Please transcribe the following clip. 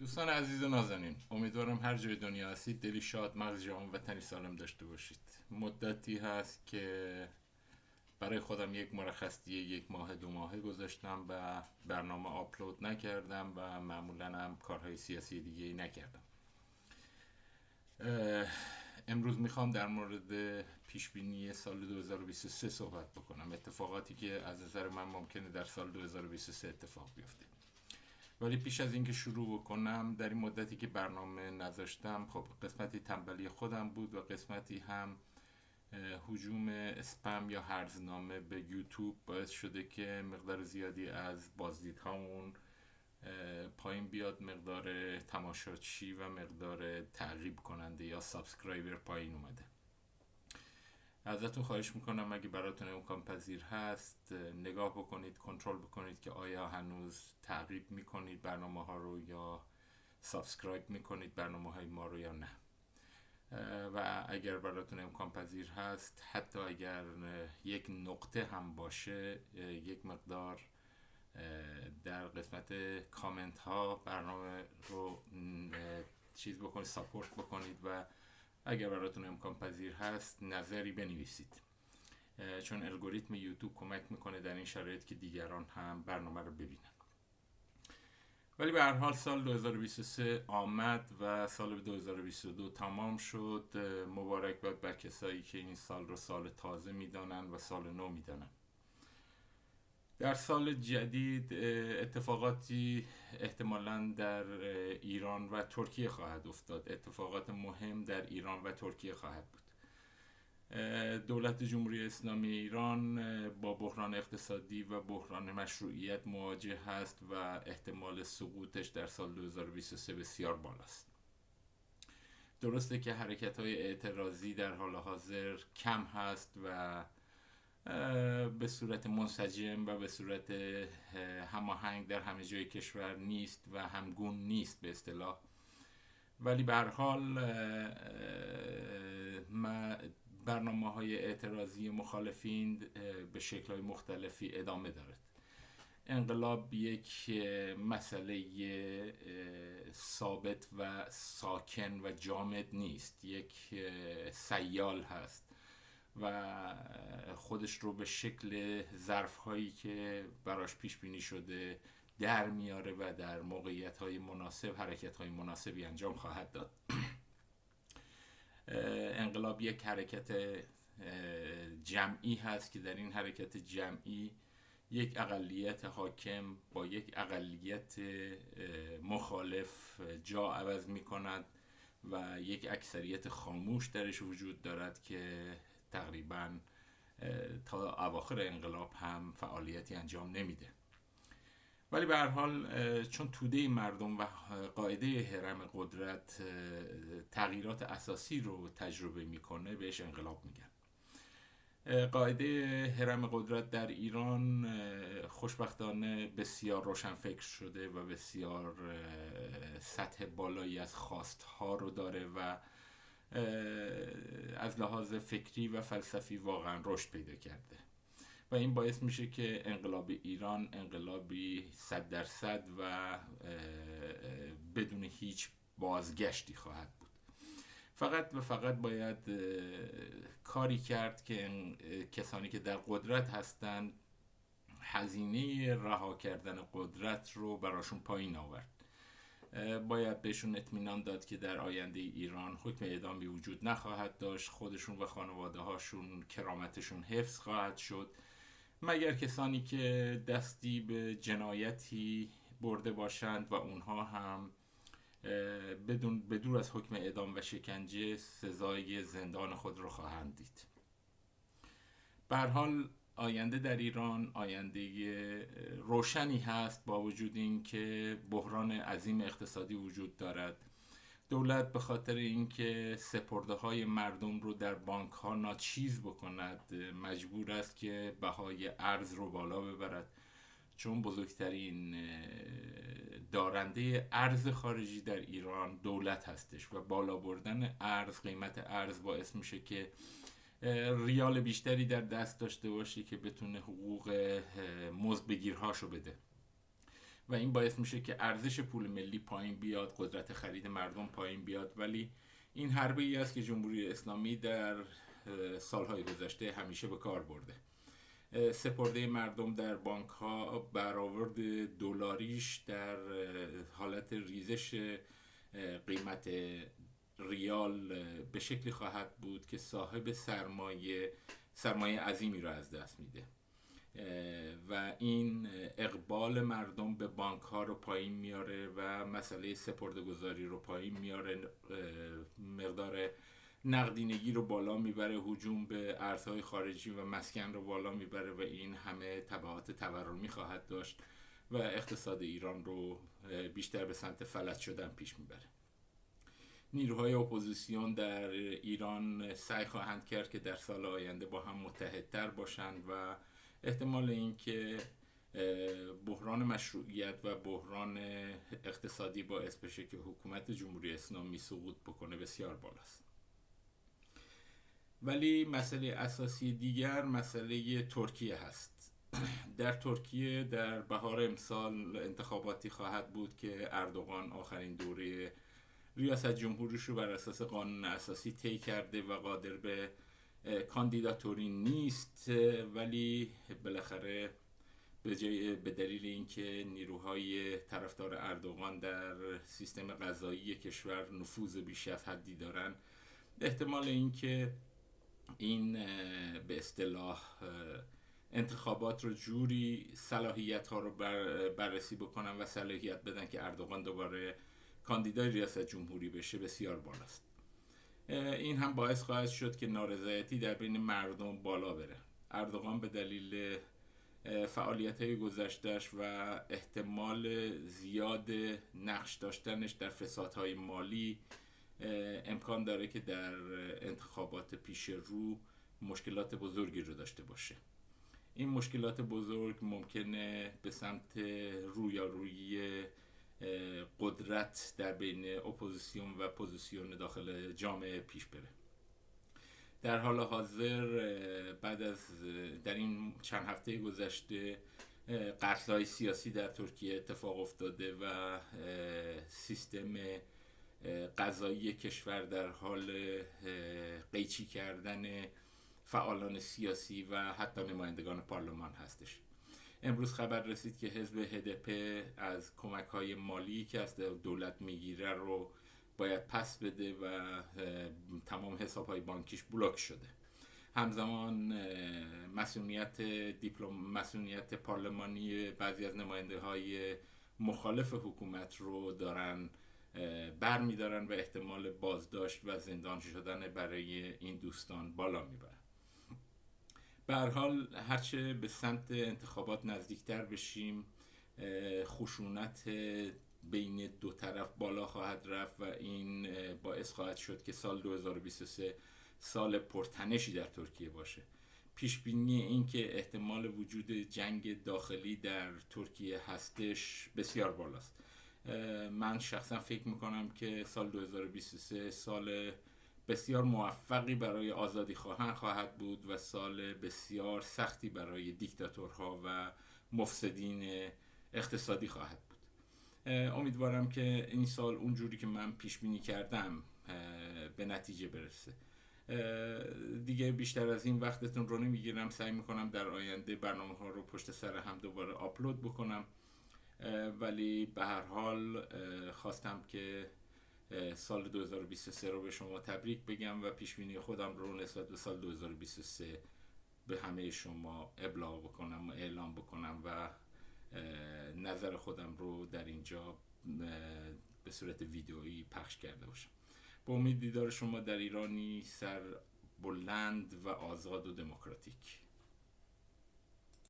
دوستان عزیز و نازنین امیدوارم هر جای دنیا هستید دلی شاد مغز جامع و تنی سالم داشته باشید. مدتی هست که برای خودم یک مرخصی یک ماه دو ماهه گذاشتم و برنامه آپلود نکردم و معمولا هم کارهای سیاسی دیگه ای نکردم. امروز می‌خوام در مورد پیشبینی سال 2023 صحبت بکنم. اتفاقاتی که از نظر من ممکنه در سال 2023 اتفاق بیفته. ولی پیش از اینکه شروع بکنم در این مدتی که برنامه نذاشتم خب قسمتی تنبلی خودم بود و قسمتی هم حجوم اسپم یا هرزنامه به یوتیوب باعث شده که مقدار زیادی از بازدیدهامون پایین بیاد مقدار تماشاچی و مقدار تعقیب کننده یا subscriber پایین اومده. ازتون خواهش می‌کنم اگه براتون امکان پذیر هست نگاه بکنید کنترل بکنید که آیا هنوز تعقیب می‌کنید برنامه ها رو یا subscribe می‌کنید برنامه های ما رو یا نه. و اگر براتون امکان پذیر هست حتی اگر یک نقطه هم باشه یک مقدار در قسمت کامنت ها برنامه رو چیز بکنید support بکنید و اگر براتون امکان پذیر هست نظری بنویسید. چون الگوریتم یوتیوب کمک می‌کنه در این شرایط که دیگران هم برنامه رو ببینن. ولی به هر حال سال 2023 آمد و سال 2022 تمام شد. مبارک باد بر کسایی که این سال رو سال تازه می‌دانن و سال نو می‌دانن. در سال جدید اتفاقاتی احتمالا در ایران و ترکیه خواهد افتاد. اتفاقات مهم در ایران و ترکیه خواهد بود. دولت جمهوری اسلامی ایران با بحران اقتصادی و بحران مشروعیت مواجه هست و احتمال سقوطش در سال 2023 بسیار بالاست. درسته که حرکت های اعتراضی در حال حاضر کم هست و به صورت منسجم و به صورت هماهنگ در همه جای کشور نیست و همگون نیست به اصطلاح. ولی به حال برنامه های اعتراضی مخالفین به شکل های مختلفی ادامه دارد. انقلاب یک مسئله ثابت و ساکن و جامد نیست. یک سیال هست. و خودش رو به شکل ظرف هایی که براش پیش بینی شده در میاره و در موقعیت های مناسب حرکت های مناسبی انجام خواهد داد. انقلاب یک حرکت جمعی هست که در این حرکت جمعی یک اقلیت حاکم با یک اقلیت مخالف جا عوض می کند و یک اکثریت خاموش درش وجود دارد که تقریبا تا اواخر انقلاب هم فعالیتی انجام نمیده. ولی به هر حال چون توده مردم و قاعده حرم قدرت تغییرات اساسی رو تجربه می‌کنه بهش انقلاب میگن. قاعده حرم قدرت در ایران خوشبختانه بسیار روشن فکر شده و بسیار سطح بالایی از خواستها رو داره و از لحاظ فکری و فلسفی واقعا رشد پیدا کرده. و این باعث میشه که انقلاب ایران انقلابی صد درصد و بدون هیچ بازگشتی خواهد بود. فقط و فقط باید کاری کرد که کسانی که در قدرت هستند هزینه رها کردن قدرت رو براشون پایین آورد. باید بهشون اطمینان داد که در آینده ایران حکم اعدامی وجود نخواهد داشت. خودشون و خانواده هاشون کرامتشون حفظ خواهد شد. مگر کسانی که دستی به جنایتی برده باشند و اونها هم بدون بدور از حکم اعدام و شکنجه سزای زندان خود رو خواهند دید. به حال آینده در ایران آینده روشنی هست با وجود اینکه بحران عظیم اقتصادی وجود دارد. دولت به خاطر اینکه سپرده های مردم رو در بانک ها ناچیز بکند مجبور است که بهای ارز رو بالا ببرد. چون بزرگترین دارنده ارز خارجی در ایران دولت هستش و بالا بردن ارز قیمت ارز باعث میشه که ریال بیشتری در دست داشته باشه که بتونه حقوق مزد بگیرهاشو بده. و این باعث میشه که ارزش پول ملی پایین بیاد قدرت خرید مردم پایین بیاد. ولی این حربه ای است که جمهوری اسلامی در سالهای گذشته همیشه به کار برده. سپرده مردم در بانک ها برآورد دلاریش در حالت ریزش قیمت ریال به شکلی خواهد بود که صاحب سرمایه سرمایه عظیمی را از دست میده. و این اقبال مردم به بانک ها رو پایین میاره و مسئله سپرده گذاری رو پایین میاره. مقدار نقدینگی رو بالا می‌بره هجوم به ارزهای خارجی و مسکن رو بالا می‌بره و این همه تبعات تورمی خواهد داشت و اقتصاد ایران رو بیشتر به سمت فلج شدن پیش می‌بره. نیروهای اپوزیسیون در ایران سعی خواهند کرد که در سال آینده با هم متحدتر باشند و احتمال اینکه بحران مشروعیت و بحران اقتصادی باعث بشه که حکومت جمهوری اسلامی سقوط بکنه بسیار بالاست. ولی مسئله اساسی دیگر مسئله ترکیه هست. در ترکیه در بهار امسال انتخاباتی خواهد بود که اردوغان آخرین دوره ریاست جمهوریش رو بر اساس قانون اساسی طی کرده و قادر به کاندیداتوری نیست ولی بالاخره به, به دلیل اینکه نیروهای طرفدار اردوغان در سیستم غذایی کشور نفوذ بیش از حدی دارن احتمال اینکه این به اصطلاح انتخابات رو جوری صلاحیت ها رو بررسی بکنن و صلاحیت بدن که اردوغان دوباره کاندیدای ریاست جمهوری بشه بسیار بالاست. این هم باعث خواهد شد که نارضایتی در بین مردم بالا بره. اردوغان به دلیل فعالیت های گذشتهش و احتمال زیاد نقش داشتنش در فسادهای مالی امکان داره که در انتخابات پیش رو مشکلات بزرگی رو داشته باشه. این مشکلات بزرگ ممکنه به سمت رویارویی قدرت در بین اپوزیسیون و پوزیسیون داخل جامعه پیش بره. در حال حاضر بعد از در این چند هفته گذشته قتل های سیاسی در ترکیه اتفاق افتاده و سیستم قضایی کشور در حال قیچی کردن فعالان سیاسی و حتی نمایندگان پارلمان هستش. امروز خبر رسید که حزب هدپ از کمک های مالی که از دولت می‌گیره رو باید پس بده و تمام حساب های بانکیش بلوک شده. همزمان مسئولیت دیپلم مسئولیت پارلمانی بعضی از نماینده های مخالف حکومت رو دارن بر میدارن و احتمال بازداشت و زندان شدن برای این دوستان بالا می‌برن. حال هرچه به سمت انتخابات نزدیکتر بشیم خشونت بین دو طرف بالا خواهد رفت و این باعث خواهد شد که سال 2023 سال پرتنشی در ترکیه باشه. پیش بینی این که احتمال وجود جنگ داخلی در ترکیه هستش بسیار بالاست. من شخصا فکر می‌کنم که سال 2023 سال بسیار موفقی برای آزادی خواهان خواهد بود و سال بسیار سختی برای دیکتاتورها و مفسدین اقتصادی خواهد بود. امیدوارم که این سال اونجوری که من پیش بینی کردم به نتیجه برسه. دیگه بیشتر از این وقتتون رو نمی‌گیرم. سعی می‌کنم در آینده برنامه ها رو پشت سر هم دوباره آپلود بکنم. ولی به هر حال خواستم که سال 2023 رو به شما تبریک بگم و پیش بینی خودم رو نسبت به سال 2023 به همه شما ابلاغ بکنم و اعلام بکنم و نظر خودم رو در اینجا به صورت ویدئویی پخش کرده باشم. با امید دیدار شما در ایرانی سر بلند و آزاد و دموکراتیک.